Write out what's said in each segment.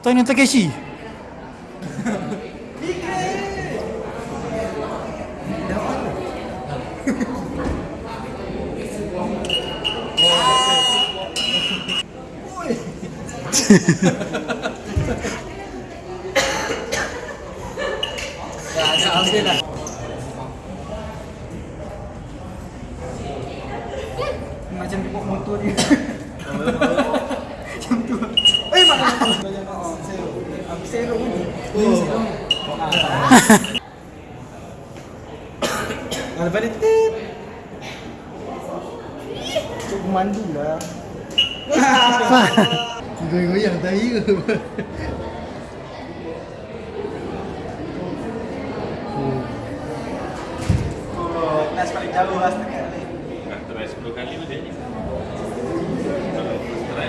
Tanya Takeshi. Macam dia bawa motor dia. Lepas dia tit. Cuk pemandu lah. Goyang-goyang tahi ke? Oh, tas paling jauh lah setengah try 10 kali dia ni. Try.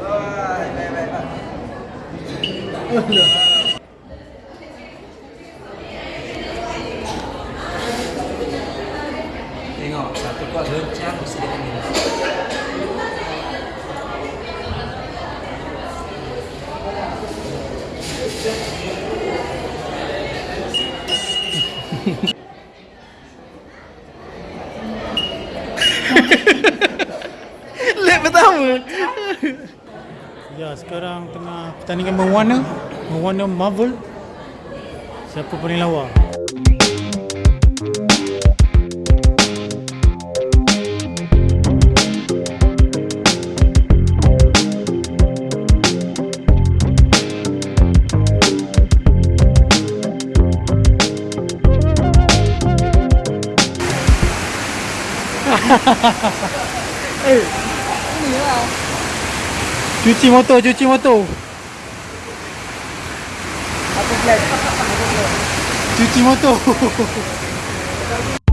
Oh, baik, baik, baik. Kuat goncang mesti dia kena. Lap pertama. ya, sekarang tengah pertandingan berwarna. Berwarna Marvel. Siapa paling lawa? Cuci motor, cuci motor. Aku flat. Cuci motor.